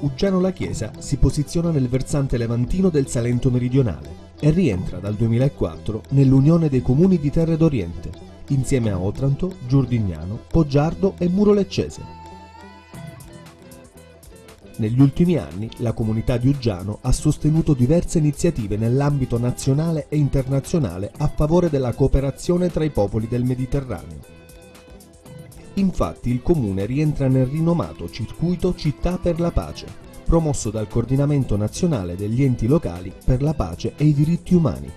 Uggiano la Chiesa si posiziona nel versante levantino del Salento meridionale e rientra dal 2004 nell'Unione dei Comuni di Terre d'Oriente, insieme a Otranto, Giordignano, Poggiardo e Muro Leccese. Negli ultimi anni la comunità di Uggiano ha sostenuto diverse iniziative nell'ambito nazionale e internazionale a favore della cooperazione tra i popoli del Mediterraneo. Infatti il comune rientra nel rinomato circuito Città per la Pace, promosso dal Coordinamento Nazionale degli Enti Locali per la Pace e i Diritti Umani.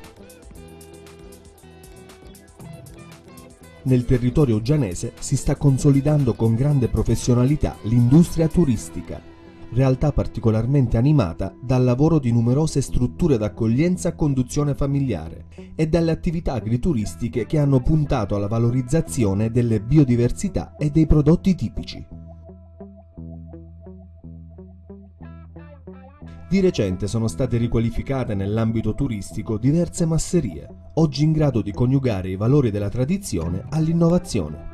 Nel territorio gianese si sta consolidando con grande professionalità l'industria turistica, realtà particolarmente animata dal lavoro di numerose strutture d'accoglienza a conduzione familiare e dalle attività agrituristiche che hanno puntato alla valorizzazione delle biodiversità e dei prodotti tipici. Di recente sono state riqualificate nell'ambito turistico diverse masserie, oggi in grado di coniugare i valori della tradizione all'innovazione.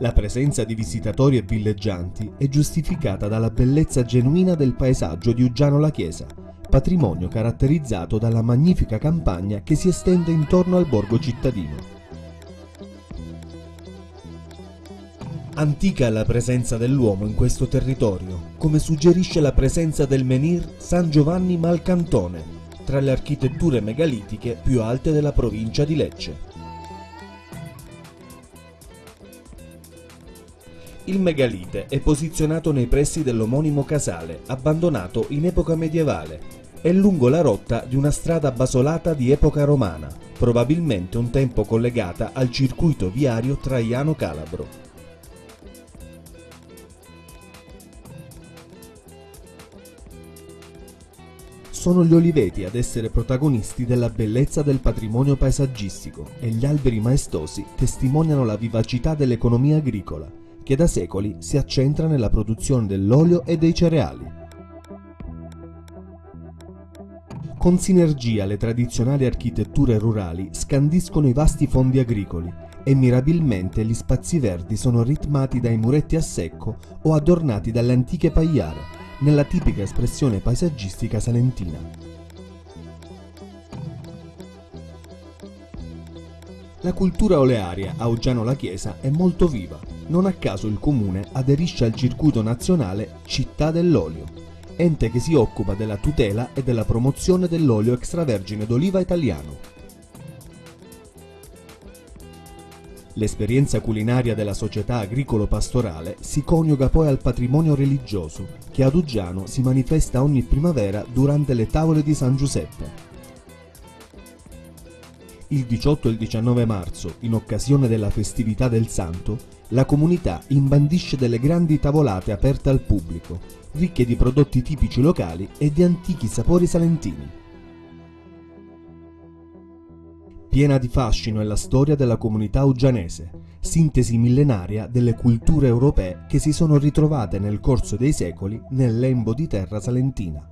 La presenza di visitatori e villeggianti è giustificata dalla bellezza genuina del paesaggio di Uggiano la Chiesa, patrimonio caratterizzato dalla magnifica campagna che si estende intorno al borgo cittadino. Antica è la presenza dell'uomo in questo territorio, come suggerisce la presenza del menhir San Giovanni Malcantone, tra le architetture megalitiche più alte della provincia di Lecce. Il megalite è posizionato nei pressi dell'omonimo casale, abbandonato in epoca medievale, e lungo la rotta di una strada basolata di epoca romana, probabilmente un tempo collegata al circuito viario Traiano-Calabro. Sono gli oliveti ad essere protagonisti della bellezza del patrimonio paesaggistico e gli alberi maestosi testimoniano la vivacità dell'economia agricola, che da secoli si accentra nella produzione dell'olio e dei cereali. Con sinergia le tradizionali architetture rurali scandiscono i vasti fondi agricoli e mirabilmente gli spazi verdi sono ritmati dai muretti a secco o adornati dalle antiche pagliare, nella tipica espressione paesaggistica salentina. La cultura olearia a Uggiano la Chiesa è molto viva. Non a caso il comune aderisce al circuito nazionale Città dell'Olio, ente che si occupa della tutela e della promozione dell'olio extravergine d'oliva italiano. L'esperienza culinaria della società agricolo-pastorale si coniuga poi al patrimonio religioso, che ad Uggiano si manifesta ogni primavera durante le tavole di San Giuseppe. Il 18 e il 19 marzo, in occasione della festività del Santo, la comunità imbandisce delle grandi tavolate aperte al pubblico, ricche di prodotti tipici locali e di antichi sapori salentini. Piena di fascino è la storia della comunità uggianese, sintesi millenaria delle culture europee che si sono ritrovate nel corso dei secoli nel lembo di terra salentina.